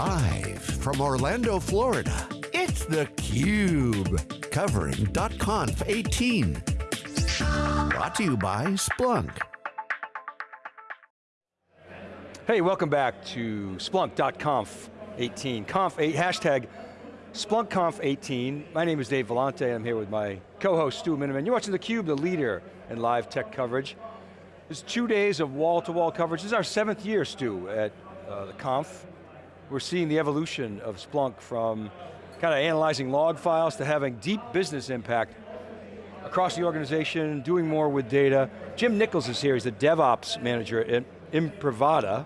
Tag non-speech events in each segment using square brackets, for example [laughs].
Live from Orlando, Florida, it's theCUBE. Covering .conf 18. Brought to you by Splunk. Hey, welcome back to Splunk.conf 18. Conf 8, hashtag SplunkConf 18. My name is Dave Vellante, I'm here with my co-host Stu Miniman. You're watching theCUBE, the leader in live tech coverage. It's two days of wall-to-wall -wall coverage. This is our seventh year, Stu, at uh, the conf. We're seeing the evolution of Splunk from kind of analyzing log files to having deep business impact across the organization, doing more with data. Jim Nichols is here, he's the DevOps manager at Imprivata,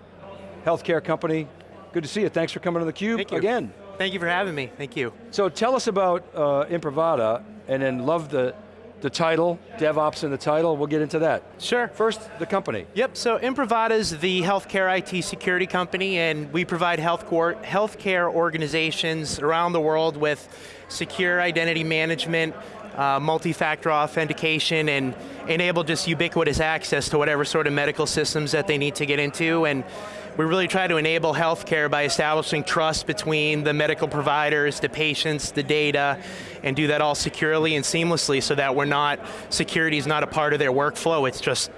healthcare company. Good to see you, thanks for coming to theCUBE Thank you. again. Thank you for having me, thank you. So tell us about uh, Imprivata, and then love the, the title, DevOps in the title, we'll get into that. Sure. First, the company. Yep, so Imprivata is the healthcare IT security company and we provide health healthcare organizations around the world with secure identity management, uh, multi-factor authentication and enable just ubiquitous access to whatever sort of medical systems that they need to get into and we really try to enable healthcare by establishing trust between the medical providers, the patients, the data, and do that all securely and seamlessly so that we're not, security is not a part of their workflow, it's just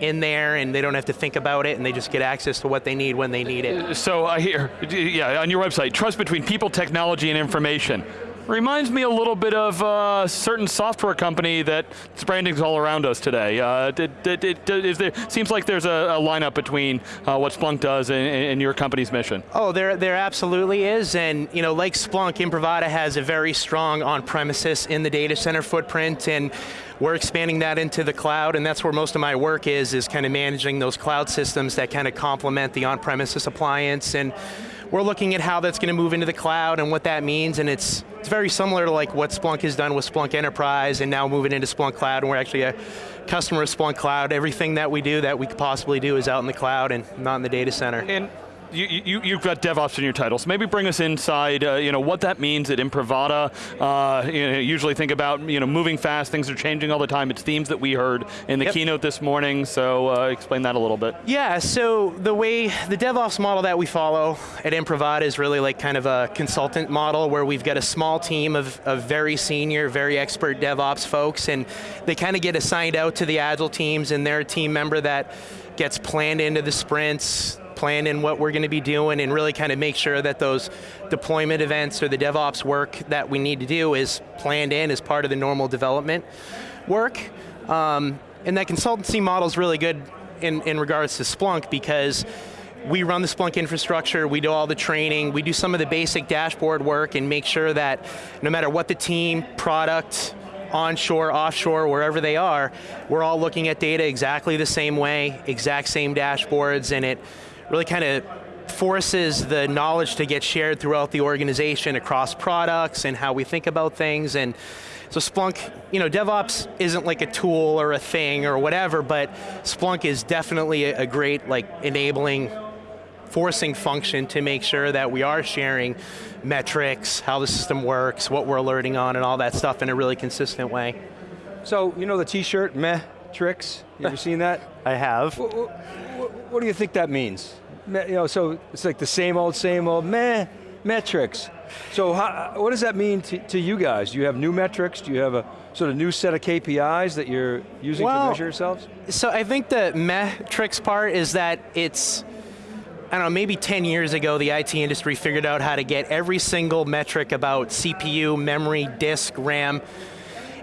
in there and they don't have to think about it and they just get access to what they need when they need it. So I hear, yeah, on your website, trust between people, technology, and information. Reminds me a little bit of a uh, certain software company that branding's all around us today. Uh, is there, seems like there's a, a lineup between uh, what Splunk does and, and, your company's mission. Oh, there, there absolutely is, and you know, like Splunk, Imprivata has a very strong on-premises in the data center footprint, and we're expanding that into the cloud, and that's where most of my work is, is kind of managing those cloud systems that kind of complement the on-premises appliance, and we're looking at how that's going to move into the cloud and what that means, and it's, it's very similar to like what Splunk has done with Splunk Enterprise and now moving into Splunk Cloud, and we're actually a customer of Splunk Cloud. Everything that we do that we could possibly do is out in the cloud and not in the data center. And you, you, have got DevOps in your title, so maybe bring us inside, uh, you know, what that means at Imprivata. Uh, you know, usually think about, you know, moving fast, things are changing all the time. It's themes that we heard in the yep. keynote this morning, so uh, explain that a little bit. Yeah, so the way, the DevOps model that we follow at Imprivata is really like kind of a consultant model where we've got a small team of, of very senior, very expert DevOps folks, and they kind of get assigned out to the Agile teams, and they're a team member that gets planned into the sprints, plan in what we're going to be doing and really kind of make sure that those deployment events or the DevOps work that we need to do is planned in as part of the normal development work. Um, and that consultancy model is really good in, in regards to Splunk because we run the Splunk infrastructure, we do all the training, we do some of the basic dashboard work and make sure that no matter what the team, product, onshore, offshore, wherever they are, we're all looking at data exactly the same way, exact same dashboards, and it really kind of forces the knowledge to get shared throughout the organization across products and how we think about things and so Splunk, you know, DevOps isn't like a tool or a thing or whatever, but Splunk is definitely a, a great like enabling forcing function to make sure that we are sharing metrics, how the system works, what we're alerting on and all that stuff in a really consistent way. So, you know the t-shirt, meh, tricks, you ever seen that? [laughs] I have. What do you think that means? You know, so it's like the same old, same old, meh, metrics. So how, what does that mean to, to, you guys? Do you have new metrics? Do you have a sort of new set of KPIs that you're using well, to measure yourselves? So I think the metrics part is that it's, I don't know, maybe 10 years ago the IT industry figured out how to get every single metric about CPU, memory, disk, RAM,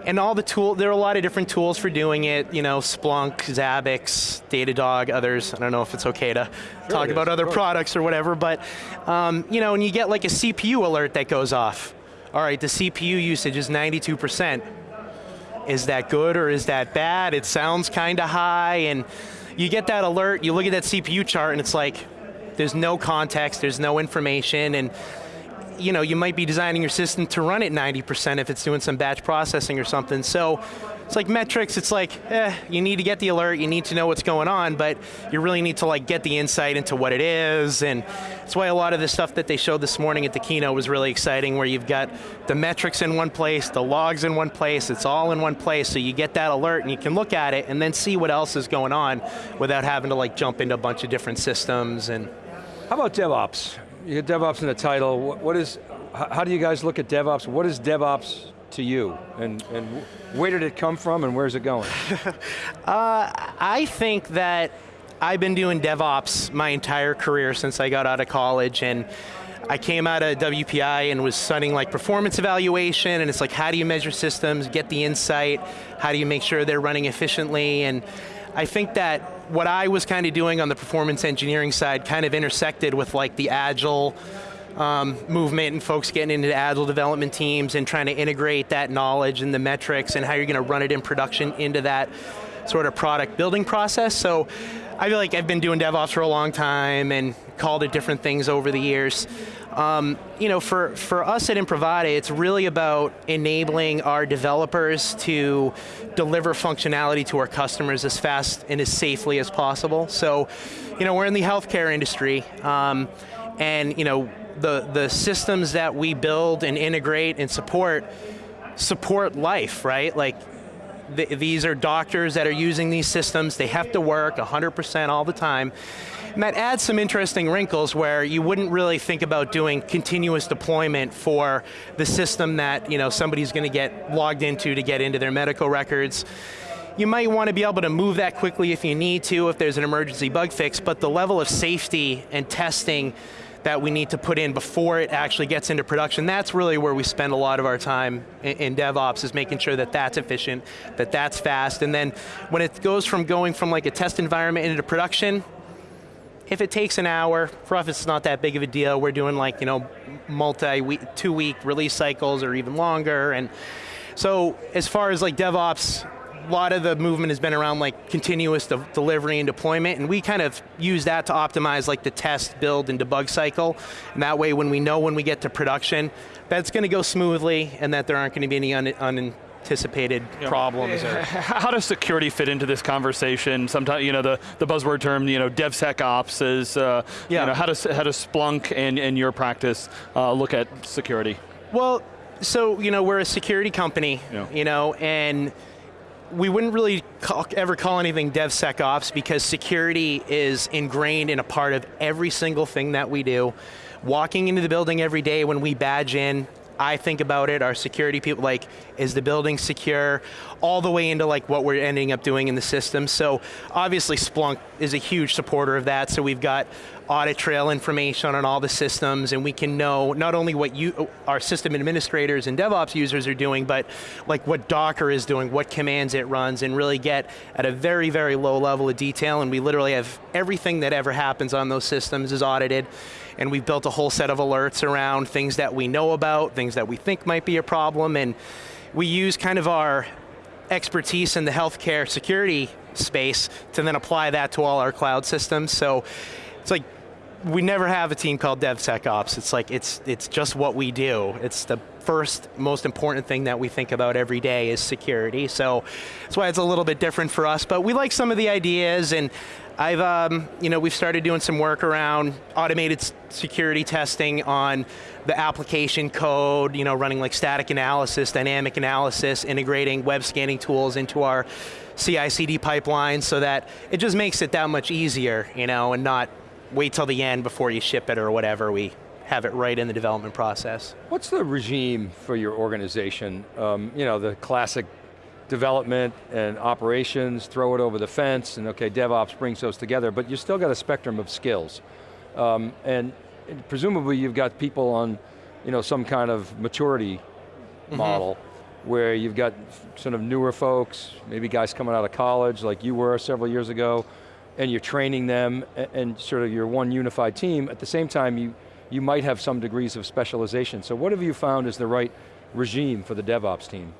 and all the tool, there are a lot of different tools for doing it, you know, Splunk, Zabbix, Datadog, others. I don't know if it's okay to sure talk about other products or whatever, but, um, you know, and you get like a CPU alert that goes off. All right, the CPU usage is 92%. Is that good or is that bad? It sounds kind of high, and you get that alert, you look at that CPU chart, and it's like, there's no context, there's no information, and you know, you might be designing your system to run at 90% if it's doing some batch processing or something. So it's like metrics, it's like, eh, you need to get the alert, you need to know what's going on, but you really need to like get the insight into what it is, and that's why a lot of the stuff that they showed this morning at the keynote was really exciting, where you've got the metrics in one place, the logs in one place, it's all in one place, so you get that alert and you can look at it and then see what else is going on without having to like jump into a bunch of different systems and. How about DevOps? You get DevOps in the title. What, what is, how do you guys look at DevOps? What is DevOps to you? And, and where did it come from and where's it going? [laughs] uh, I think that I've been doing DevOps my entire career since I got out of college and I came out of WPI and was studying like performance evaluation and it's like how do you measure systems, get the insight, how do you make sure they're running efficiently and I think that what I was kind of doing on the performance engineering side kind of intersected with like the agile um, movement and folks getting into agile development teams and trying to integrate that knowledge and the metrics and how you're going to run it in production into that sort of product building process. So I feel like I've been doing DevOps for a long time and called it different things over the years. Um, you know, for, for us at Imprivata, it's really about enabling our developers to deliver functionality to our customers as fast and as safely as possible. So, you know, we're in the healthcare industry, um, and you know, the, the systems that we build and integrate and support, support life, right? Like, th these are doctors that are using these systems, they have to work 100% all the time. And that adds some interesting wrinkles where you wouldn't really think about doing continuous deployment for the system that you know, somebody's going to get logged into to get into their medical records. You might want to be able to move that quickly if you need to, if there's an emergency bug fix, but the level of safety and testing that we need to put in before it actually gets into production. That's really where we spend a lot of our time in, in, DevOps is making sure that that's efficient, that that's fast, and then when it goes from going from like a test environment into production, if it takes an hour, for us it's not that big of a deal. We're doing like, you know, multi-week, two week release cycles or even longer. And so as far as like DevOps, a lot of the movement has been around like continuous de delivery and deployment, and we kind of use that to optimize like the test, build, and debug cycle. And that way when we know when we get to production, that's going to go smoothly and that there aren't going to be any un, un anticipated problems. Or [laughs] How does security fit into this conversation? Sometimes, you know, the, the buzzword term, you know, DevSecOps is, uh, yeah. you know, how does, how does Splunk and, and your practice uh, look at security? Well, so, you know, we're a security company, yeah. you know, and we wouldn't really call, ever call anything DevSecOps because security is ingrained in a part of every single thing that we do. Walking into the building every day when we badge in, I think about it, our security people, like, is the building secure? All the way into like what we're ending up doing in the system. So obviously Splunk is a huge supporter of that, so we've got audit trail information on all the systems and we can know not only what you, our system administrators and DevOps users are doing, but like what Docker is doing, what commands it runs, and really get at a very, very low level of detail, and we literally have everything that ever happens on those systems is audited and we've built a whole set of alerts around things that we know about, things that we think might be a problem, and we use kind of our expertise in the healthcare security space to then apply that to all our cloud systems. So it's like, we never have a team called DevSecOps. It's like, it's, it's just what we do. It's the first most important thing that we think about every day is security. So that's why it's a little bit different for us, but we like some of the ideas and I've, um, you know, we've started doing some work around automated security testing on the application code, you know, running like static analysis, dynamic analysis, integrating web scanning tools into our CI/CD pipeline so that it just makes it that much easier, you know, and not wait till the end before you ship it or whatever. We have it right in the development process. What's the regime for your organization? Um, you know, the classic development and operations, throw it over the fence, and okay, DevOps brings those together, but you still got a spectrum of skills. Um, and presumably you've got people on you know, some kind of maturity mm -hmm. model where you've got sort of newer folks, maybe guys coming out of college like you were several years ago, and you're training them and, sort of you're one unified team. At the same time, you, you might have some degrees of specialization. So what have you found is the right regime for the DevOps team?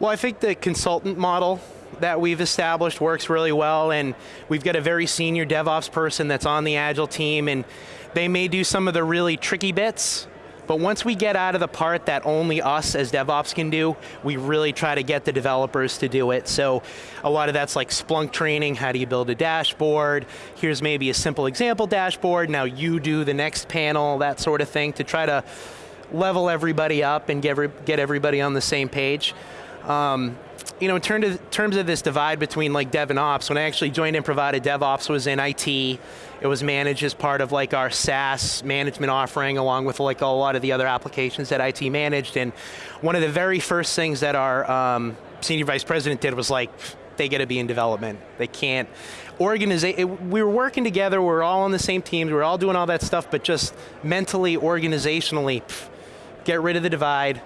Well, I think the consultant model that we've established works really well and we've got a very senior DevOps person that's on the Agile team and they may do some of the really tricky bits, but once we get out of the part that only us as DevOps can do, we really try to get the developers to do it. So a lot of that's like Splunk training, how do you build a dashboard, here's maybe a simple example dashboard, now you do the next panel, that sort of thing, to try to level everybody up and get, get everybody on the same page. Um, you know, in terms of, this divide between like dev and ops, when I actually joined Imprivata, DevOps was in IT. It was managed as part of like our SaaS management offering, along with like a lot of the other applications that IT managed. And one of the very first things that our um, senior vice president did was like, they got to be in development. They can't organize. We were working together. We're all on the same teams. We're all doing all that stuff, but just mentally, organizationally, pff, get rid of the divide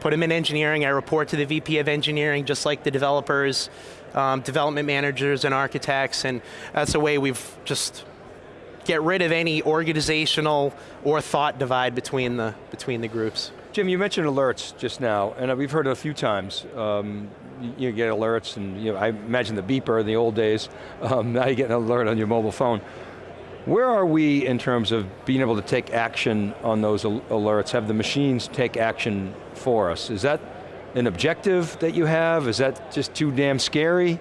put them in engineering. I report to the VP of engineering, just like the developers, um, development managers and architects, and that's the way we've just get rid of any organizational or thought divide between the, between the groups. Jim, you mentioned alerts just now, and we've heard it a few times. Um, you get alerts, and you know, I imagine the beeper in the old days. Um, [laughs] now you get an alert on your mobile phone. Where are we in terms of being able to take action on those alerts, have the machines take action for us? Is that an objective that you have? Is that just too damn scary?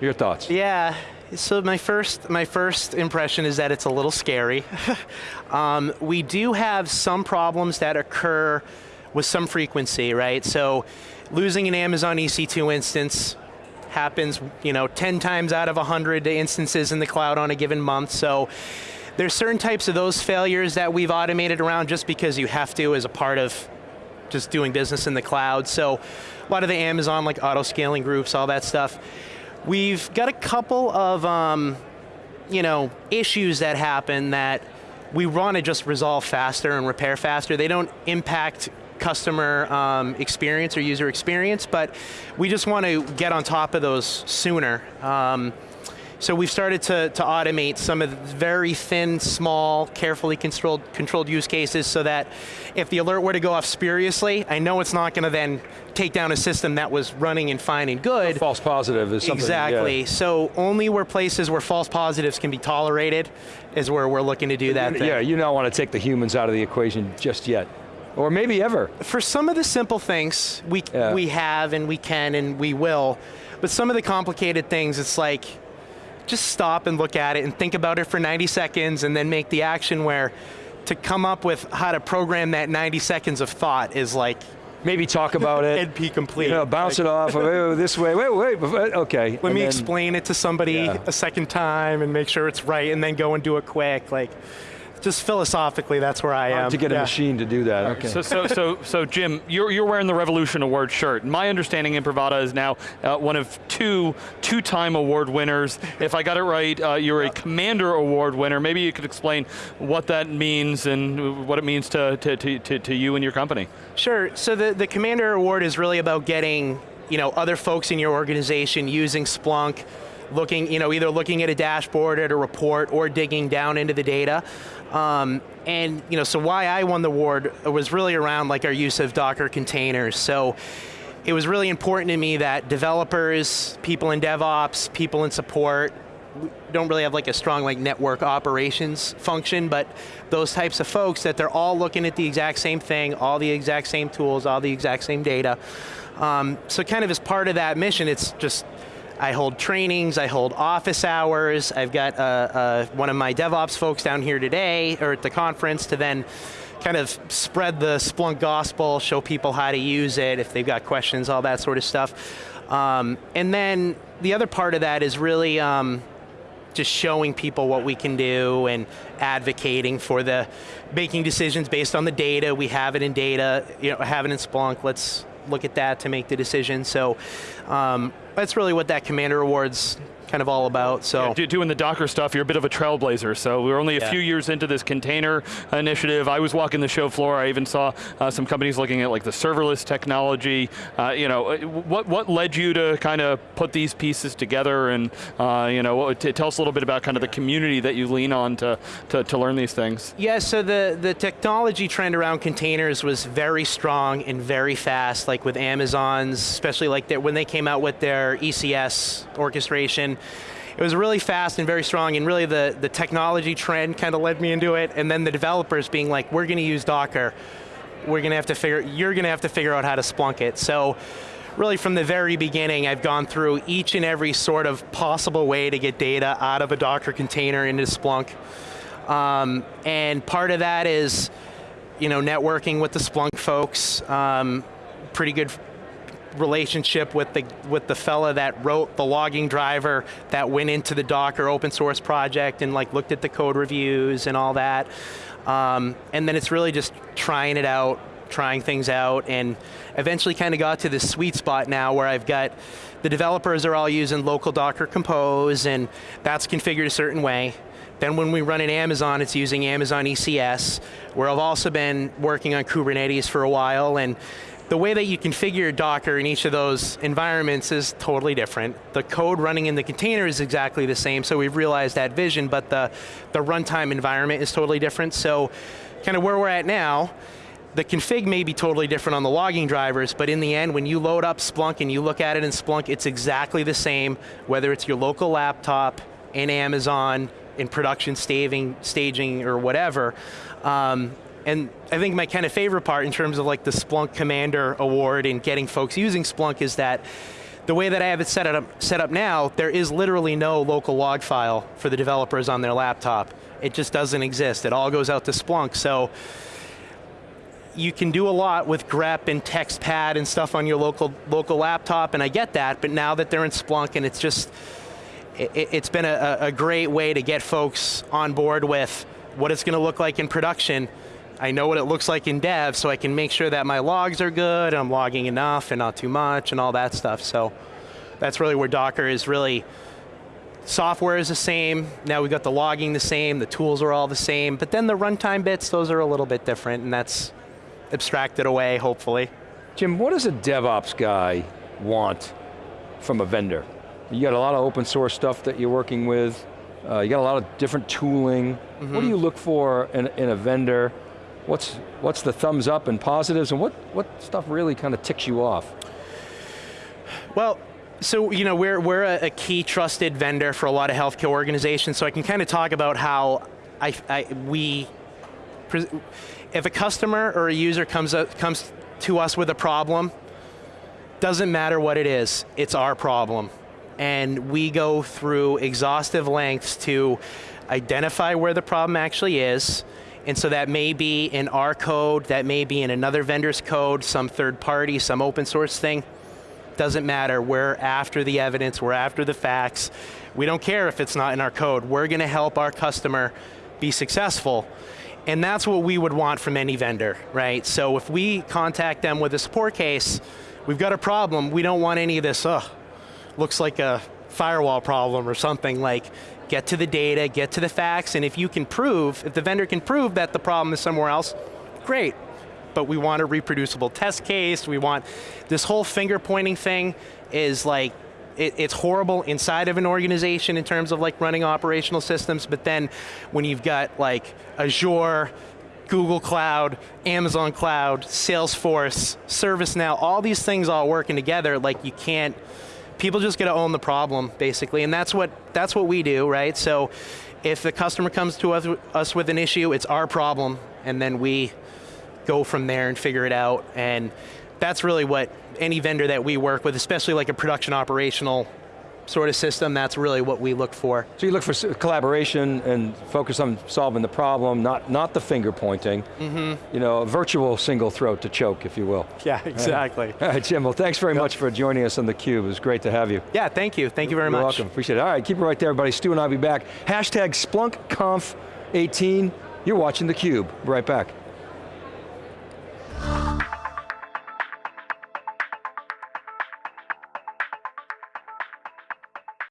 Your thoughts? Yeah, so my first, my first impression is that it's a little scary. [laughs] um, we do have some problems that occur with some frequency, right? So losing an Amazon EC2 instance, happens you know, 10 times out of 100 instances in the cloud on a given month. So there's certain types of those failures that we've automated around just because you have to as a part of just doing business in the cloud. So a lot of the Amazon like auto scaling groups, all that stuff. We've got a couple of um, you know, issues that happen that we want to just resolve faster and repair faster. They don't impact customer um, experience or user experience, but we just want to get on top of those sooner. Um, so we've started to, to automate some of the very thin, small, carefully controlled, controlled use cases so that if the alert were to go off spuriously, I know it's not going to then take down a system that was running and fine and good. A false positive is something. Exactly, yeah. so only where places where false positives can be tolerated is where we're looking to do that Yeah, you don't want to take the humans out of the equation just yet. Or maybe ever. For some of the simple things, we, yeah. we have and we can and we will, but some of the complicated things, it's like, just stop and look at it and think about it for 90 seconds and then make the action where to come up with how to program that 90 seconds of thought is like, maybe talk about it. [laughs] NP complete. You know, bounce like, it off, oh, this way, wait, wait, okay. Let and me then, explain it to somebody yeah. a second time and make sure it's right and then go and do it quick. Like, just philosophically, that's where I am. To get yeah. a machine to do that, okay. So, so, so, so Jim, you're, you're wearing the Revolution Award shirt. My understanding Imprivata is now uh, one of two two-time award winners. If I got it right, uh, you're a Commander Award winner. Maybe you could explain what that means and what it means to, to, to, to you and your company. Sure, so the, the Commander Award is really about getting you know, other folks in your organization using Splunk looking, you know, either looking at a dashboard, at a report, or digging down into the data. Um, and you know, so why I won the award was really around like our use of Docker containers. So it was really important to me that developers, people in DevOps, people in support, don't really have like a strong like network operations function, but those types of folks that they're all looking at the exact same thing, all the exact same tools, all the exact same data. Um, so kind of as part of that mission, it's just I hold trainings, I hold office hours, I've got uh, uh, one of my DevOps folks down here today, or at the conference, to then kind of spread the Splunk gospel, show people how to use it, if they've got questions, all that sort of stuff. Um, and then the other part of that is really um, just showing people what we can do and advocating for the, making decisions based on the data, we have it in data, you know, have it in Splunk, let's look at that to make the decision. So um, that's really what that Commander Awards kind of all about, so. Yeah, doing the Docker stuff, you're a bit of a trailblazer, so we're only a yeah. few years into this container initiative. I was walking the show floor, I even saw uh, some companies looking at like the serverless technology. Uh, you know, uh, what, what led you to kind of put these pieces together and, uh, you know, what, tell us a little bit about kind of the community that you lean on to, to, to learn these things. Yeah, so the, the technology trend around containers was very strong and very fast, like with Amazon's, especially like when they came out with their ECS orchestration, it was really fast and very strong, and really the, the technology trend kind of led me into it, and then the developers being like, we're going to use Docker. We're going to have to figure, you're going to have to figure out how to Splunk it. So really from the very beginning, I've gone through each and every sort of possible way to get data out of a Docker container into Splunk. Um, and part of that is, you know, networking with the Splunk folks, um, pretty good relationship with the with the fella that wrote the logging driver that went into the Docker open source project and like looked at the code reviews and all that. Um, and then it's really just trying it out, trying things out, and eventually kind of got to this sweet spot now where I've got the developers are all using local Docker Compose, and that's configured a certain way. Then when we run in Amazon, it's using Amazon ECS, where I've also been working on Kubernetes for a while, and the way that you configure Docker in each of those environments is totally different. The code running in the container is exactly the same, so we've realized that vision, but the, the runtime environment is totally different. So kind of where we're at now, the config may be totally different on the logging drivers, but in the end, when you load up Splunk and you look at it in Splunk, it's exactly the same, whether it's your local laptop, in Amazon, in production staging, staging or whatever. Um, and I think my kind of favorite part in terms of like the Splunk Commander Award and getting folks using Splunk is that the way that I have it set up, set up now, there is literally no local log file for the developers on their laptop. It just doesn't exist. It all goes out to Splunk. So you can do a lot with grep and textpad and stuff on your local local laptop, and I get that, but now that they're in Splunk and it's just, it, has been a, a great way to get folks on board with what it's going to look like in production, I know what it looks like in dev, so I can make sure that my logs are good, I'm logging enough and not too much and all that stuff. So that's really where Docker is really, software is the same, now we've got the logging the same, the tools are all the same, but then the runtime bits, those are a little bit different and that's abstracted away, hopefully. Jim, what does a DevOps guy want from a vendor? You got a lot of open source stuff that you're working with, uh, you got a lot of different tooling. Mm -hmm. What do mm-hmm. you look for in, in a vendor? What's, what's the thumbs up and positives, and what, what stuff really kind of ticks you off? Well, so you know we're we're a, a, key trusted vendor for a lot of healthcare organizations. So I can kind of talk about how I, I we if a customer or a user comes up, comes to us with a problem, doesn't matter what it is, it's our problem, and we go through exhaustive lengths to identify where the problem actually is, and so that may be in our code, that may be in another vendor's code, some third party, some open source thing. Doesn't matter, we're after the evidence, we're after the facts. We don't care if it's not in our code. We're going to help our customer be successful. And that's what we would want from any vendor, right? So if we contact them with a support case, we've got a problem, we don't want any of this, ugh, looks like a firewall problem or something like, get to the data, get to the facts, and if you can prove, if the vendor can prove that the problem is somewhere else, great. But we want a reproducible test case, we want, this whole finger pointing thing is like, it, it's horrible inside of an organization in terms of like running operational systems, but then when you've got like Azure, Google Cloud, Amazon Cloud, Salesforce, ServiceNow, all these things all working together, like you can't, people just got to own the problem, basically, and that's what, that's what we do, right? So if the customer comes to us, us with an issue, it's our problem, and then we go from there and figure it out, and that's really what any vendor that we work with, especially like a production operational sort of system, that's really what we look for. So you look for collaboration and focus on solving the problem, not, not the finger pointing. Mm -hmm. You know, a virtual single throat to choke, if you will. Yeah, exactly. All right, Jim, well thanks very yep. much for joining us on theCUBE. It was great to have you. Yeah, thank you. Thank you very You're much. welcome, appreciate it. All right, keep it right there, everybody. Stu and I'll be back. Hashtag SplunkConf18. You're watching theCUBE. Right back.